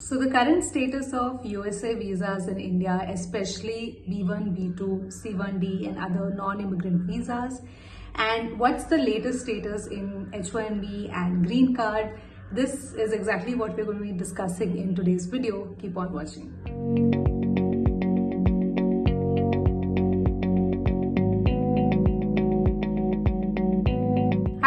So the current status of USA visas in India, especially B1, B2, C1D and other non-immigrant visas and what's the latest status in H1B and green card. This is exactly what we're going to be discussing in today's video. Keep on watching.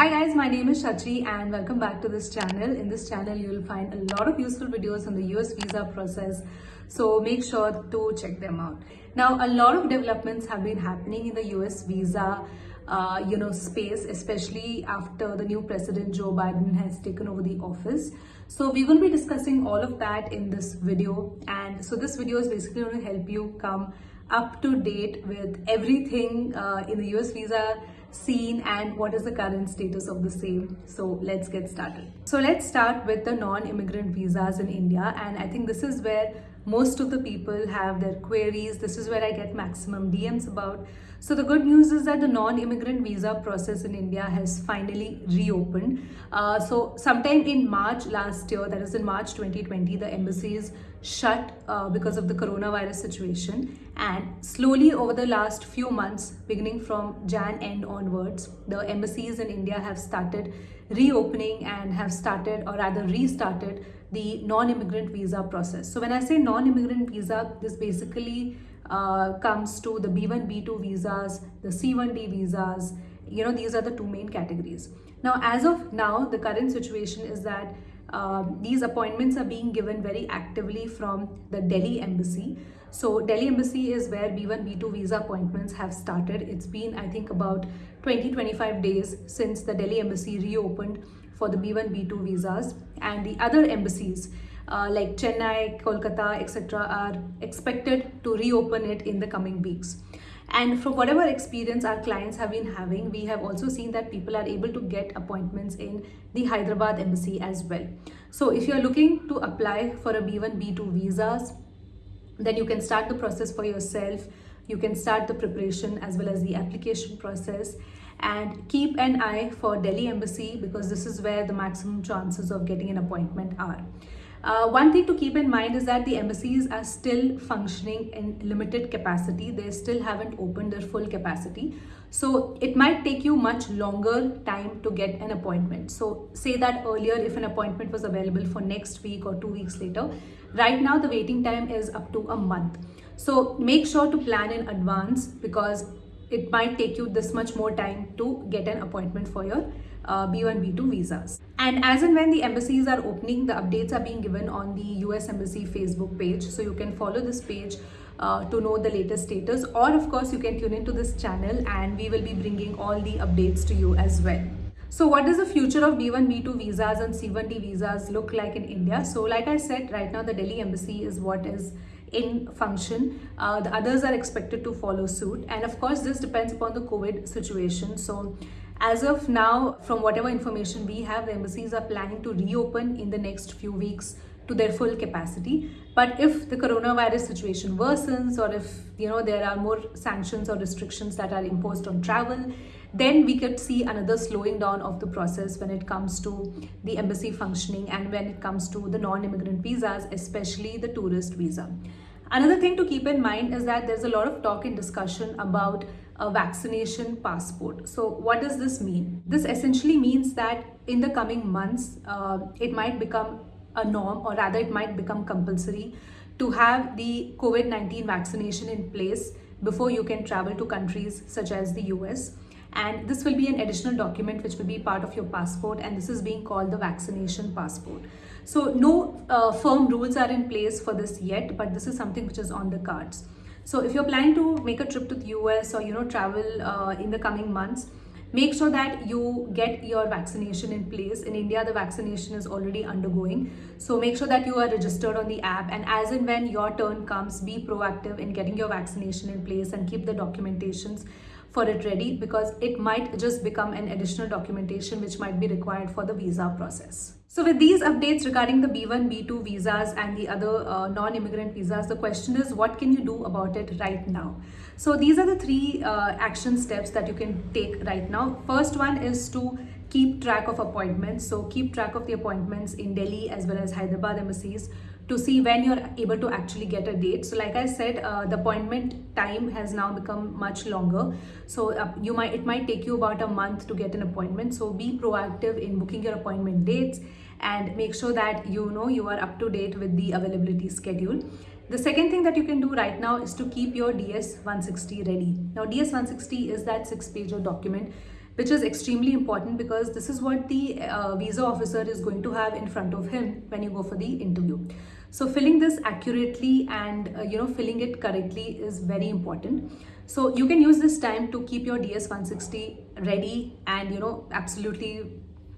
Hi guys, my name is Shachi and welcome back to this channel. In this channel, you will find a lot of useful videos on the US visa process. So make sure to check them out. Now, a lot of developments have been happening in the US visa uh, you know, space, especially after the new president Joe Biden has taken over the office. So going to be discussing all of that in this video. And so this video is basically going to help you come up to date with everything uh, in the US visa scene and what is the current status of the same. So let's get started. So let's start with the non-immigrant visas in India and I think this is where most of the people have their queries. This is where I get maximum DMs about. So the good news is that the non-immigrant visa process in India has finally reopened. Uh, so sometime in March last year, that is in March 2020, the embassies shut uh, because of the coronavirus situation. And slowly over the last few months, beginning from Jan end onwards, the embassies in India have started reopening and have started or rather restarted the non-immigrant visa process. So when I say non-immigrant visa, this basically uh, comes to the B1, B2 visas, the C1D visas, you know, these are the two main categories. Now, as of now, the current situation is that um, these appointments are being given very actively from the Delhi embassy. So Delhi embassy is where B1, B2 visa appointments have started. It's been, I think, about 20-25 days since the Delhi embassy reopened for the B1, B2 visas and the other embassies uh, like Chennai, Kolkata, etc. are expected to reopen it in the coming weeks. And from whatever experience our clients have been having, we have also seen that people are able to get appointments in the Hyderabad embassy as well. So if you're looking to apply for a B1, B2 visas, then you can start the process for yourself. You can start the preparation as well as the application process and keep an eye for Delhi embassy because this is where the maximum chances of getting an appointment are. Uh, one thing to keep in mind is that the embassies are still functioning in limited capacity. They still haven't opened their full capacity. So it might take you much longer time to get an appointment. So say that earlier if an appointment was available for next week or two weeks later, right now the waiting time is up to a month. So make sure to plan in advance because it might take you this much more time to get an appointment for your uh, B1, B2 visas. And as and when the embassies are opening, the updates are being given on the US Embassy Facebook page. So you can follow this page uh, to know the latest status or of course you can tune into this channel and we will be bringing all the updates to you as well. So what does the future of B1, B2 visas and C1D visas look like in India? So like I said, right now the Delhi embassy is what is in function. Uh, the others are expected to follow suit. And of course, this depends upon the COVID situation. So as of now, from whatever information we have, the embassies are planning to reopen in the next few weeks to their full capacity. But if the coronavirus situation worsens or if you know there are more sanctions or restrictions that are imposed on travel, then we could see another slowing down of the process when it comes to the embassy functioning and when it comes to the non-immigrant visas, especially the tourist visa. Another thing to keep in mind is that there's a lot of talk and discussion about a vaccination passport. So what does this mean? This essentially means that in the coming months, uh, it might become a norm or rather it might become compulsory to have the COVID-19 vaccination in place before you can travel to countries such as the US. And this will be an additional document which will be part of your passport and this is being called the vaccination passport. So no uh, firm rules are in place for this yet, but this is something which is on the cards. So if you're planning to make a trip to the US or you know travel uh, in the coming months, make sure that you get your vaccination in place. In India, the vaccination is already undergoing. So make sure that you are registered on the app and as and when your turn comes, be proactive in getting your vaccination in place and keep the documentations for it ready because it might just become an additional documentation which might be required for the visa process. So with these updates regarding the B1, B2 visas and the other uh, non-immigrant visas, the question is what can you do about it right now? So these are the three uh, action steps that you can take right now. First one is to keep track of appointments. So keep track of the appointments in Delhi as well as Hyderabad embassies to see when you're able to actually get a date. So like I said, uh, the appointment time has now become much longer. So uh, you might it might take you about a month to get an appointment. So be proactive in booking your appointment dates and make sure that you know you are up to date with the availability schedule. The second thing that you can do right now is to keep your DS-160 ready. Now DS-160 is that six page document which is extremely important because this is what the uh, visa officer is going to have in front of him when you go for the interview. So filling this accurately and uh, you know filling it correctly is very important. So you can use this time to keep your DS-160 ready and you know absolutely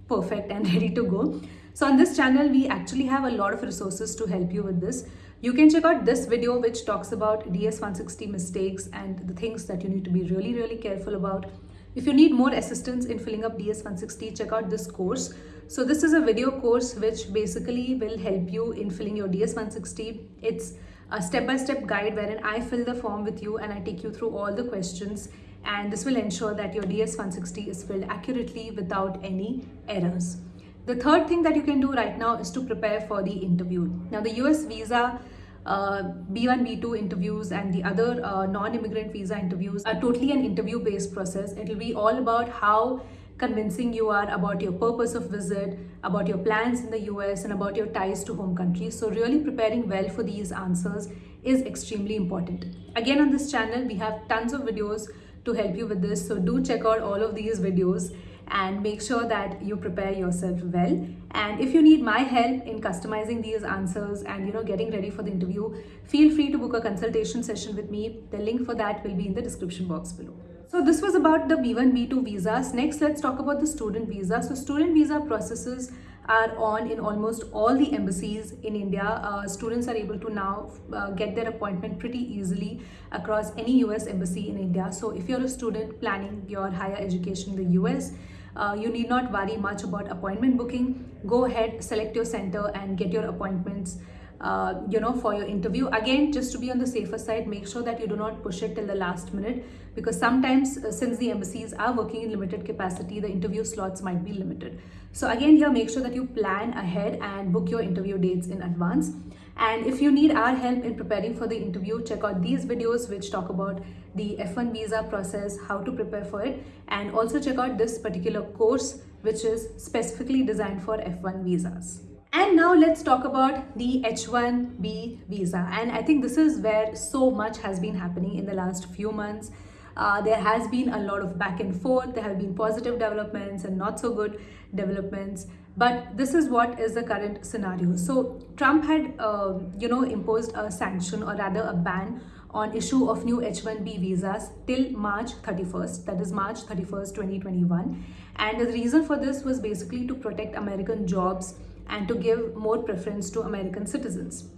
perfect and ready to go. So on this channel, we actually have a lot of resources to help you with this. You can check out this video which talks about DS-160 mistakes and the things that you need to be really, really careful about. If you need more assistance in filling up DS160, check out this course. So this is a video course which basically will help you in filling your DS160. It's a step-by-step -step guide wherein I fill the form with you and I take you through all the questions and this will ensure that your DS160 is filled accurately without any errors. The third thing that you can do right now is to prepare for the interview. Now the US visa B1, B2 interviews and the other uh, non-immigrant visa interviews are totally an interview-based process. It will be all about how convincing you are about your purpose of visit, about your plans in the US and about your ties to home country. So really preparing well for these answers is extremely important. Again on this channel, we have tons of videos to help you with this. So do check out all of these videos and make sure that you prepare yourself well. And if you need my help in customizing these answers and you know getting ready for the interview, feel free to book a consultation session with me. The link for that will be in the description box below. So this was about the B1, B2 visas. Next, let's talk about the student visa. So student visa processes are on in almost all the embassies in India. Uh, students are able to now uh, get their appointment pretty easily across any US embassy in India. So if you're a student planning your higher education in the US, uh, you need not worry much about appointment booking. Go ahead, select your center and get your appointments uh, you know, for your interview. Again, just to be on the safer side, make sure that you do not push it till the last minute because sometimes uh, since the embassies are working in limited capacity, the interview slots might be limited. So again, here, make sure that you plan ahead and book your interview dates in advance. And if you need our help in preparing for the interview, check out these videos which talk about the F1 visa process, how to prepare for it, and also check out this particular course which is specifically designed for F1 visas. And now let's talk about the H1B visa. And I think this is where so much has been happening in the last few months. Uh, there has been a lot of back and forth. There have been positive developments and not so good developments. But this is what is the current scenario. So Trump had, uh, you know, imposed a sanction or rather a ban on issue of new H1B visas till March 31st, that is March 31st, 2021. And the reason for this was basically to protect American jobs and to give more preference to American citizens.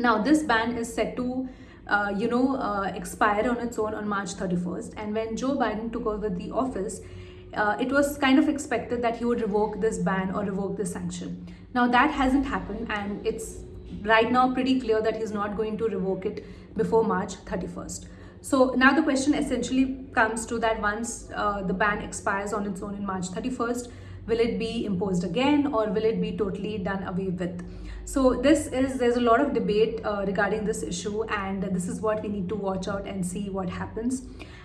Now, this ban is set to uh, you know, uh, expire on its own on March 31st. And when Joe Biden took over the office, uh, it was kind of expected that he would revoke this ban or revoke this sanction. Now that hasn't happened and it's right now pretty clear that he's not going to revoke it before March 31st. So now the question essentially comes to that once uh, the ban expires on its own in March 31st, will it be imposed again or will it be totally done away with so this is there's a lot of debate uh, regarding this issue and this is what we need to watch out and see what happens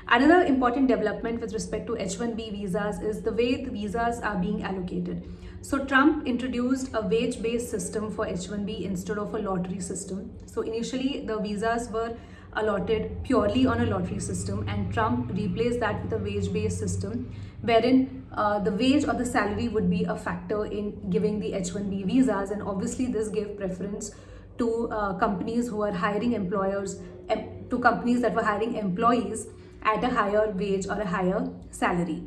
another important development with respect to h1b visas is the way the visas are being allocated. So trump introduced a wage based system for h1b instead of a lottery system. So initially the visas were allotted purely on a lottery system and Trump replaced that with a wage-based system wherein uh, the wage or the salary would be a factor in giving the H-1B visas and obviously this gave preference to uh, companies who are hiring employers to companies that were hiring employees at a higher wage or a higher salary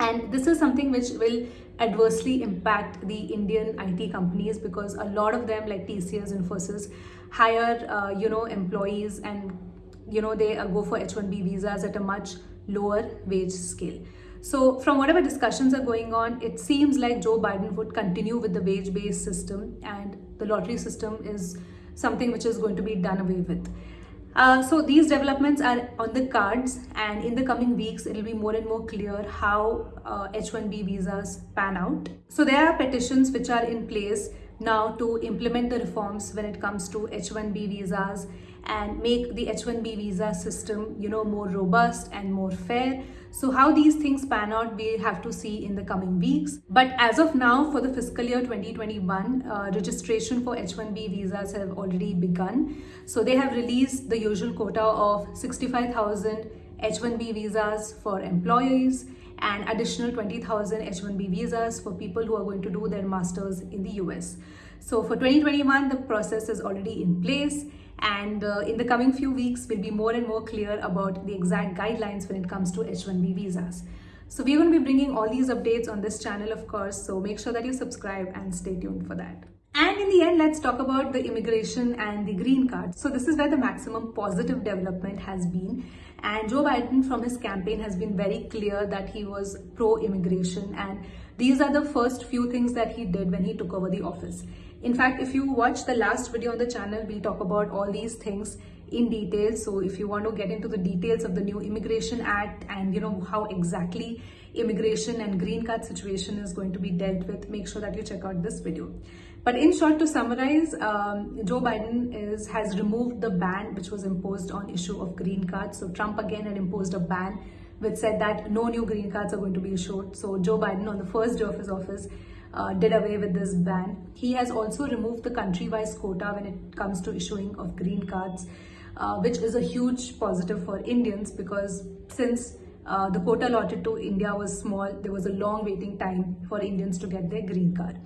and this is something which will adversely impact the Indian IT companies because a lot of them like TCS and Infosys hire uh, you know employees and you know they uh, go for H1B visas at a much lower wage scale. So from whatever discussions are going on, it seems like Joe Biden would continue with the wage-based system and the lottery system is something which is going to be done away with. Uh, so these developments are on the cards and in the coming weeks it will be more and more clear how uh, H1B visas pan out. So there are petitions which are in place now to implement the reforms when it comes to H1B visas and make the H1B visa system, you know, more robust and more fair. So how these things pan out, we have to see in the coming weeks. But as of now, for the fiscal year 2021, uh, registration for H1B visas have already begun. So they have released the usual quota of 65,000 H1B visas for employees and additional 20,000 H1B visas for people who are going to do their masters in the US. So for 2021, the process is already in place and uh, in the coming few weeks, we'll be more and more clear about the exact guidelines when it comes to H1B visas. So we're going to be bringing all these updates on this channel, of course, so make sure that you subscribe and stay tuned for that. And in the end, let's talk about the immigration and the green card. So this is where the maximum positive development has been. And Joe Biden from his campaign has been very clear that he was pro-immigration and these are the first few things that he did when he took over the office. In fact, if you watch the last video on the channel, we talk about all these things in detail. So if you want to get into the details of the new Immigration Act and you know how exactly immigration and green card situation is going to be dealt with, make sure that you check out this video. But in short, to summarize, um, Joe Biden is has removed the ban which was imposed on issue of green cards. So Trump again had imposed a ban which said that no new green cards are going to be issued. So Joe Biden on the first day of his office uh, did away with this ban. He has also removed the country-wise quota when it comes to issuing of green cards, uh, which is a huge positive for Indians because since uh, the quota allotted to India was small, there was a long waiting time for Indians to get their green card.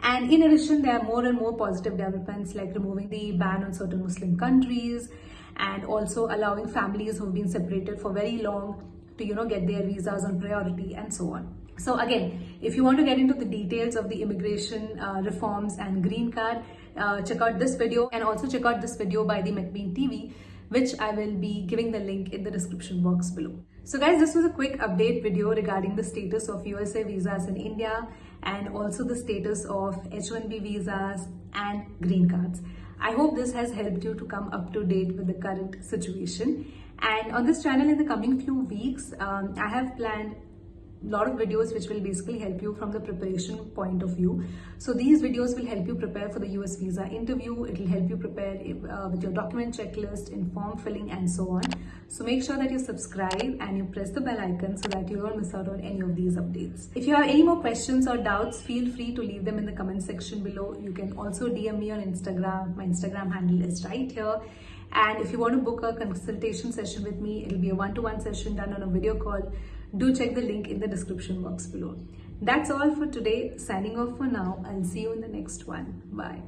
And in addition, there are more and more positive developments like removing the ban on certain Muslim countries and also allowing families who've been separated for very long to, you know, get their visas on priority and so on. So again, if you want to get into the details of the immigration uh, reforms and green card, uh, check out this video and also check out this video by the McBean TV, which I will be giving the link in the description box below. So guys, this was a quick update video regarding the status of USA visas in India and also the status of H1B visas and green cards. I hope this has helped you to come up to date with the current situation. And on this channel in the coming few weeks, um, I have planned lot of videos which will basically help you from the preparation point of view. So these videos will help you prepare for the US visa interview. It will help you prepare uh, with your document checklist, in form filling and so on. So make sure that you subscribe and you press the bell icon so that you don't miss out on any of these updates. If you have any more questions or doubts, feel free to leave them in the comment section below. You can also DM me on Instagram. My Instagram handle is right here. And if you want to book a consultation session with me, it'll be a one-to-one -one session done on a video call do check the link in the description box below. That's all for today. Signing off for now. I'll see you in the next one. Bye.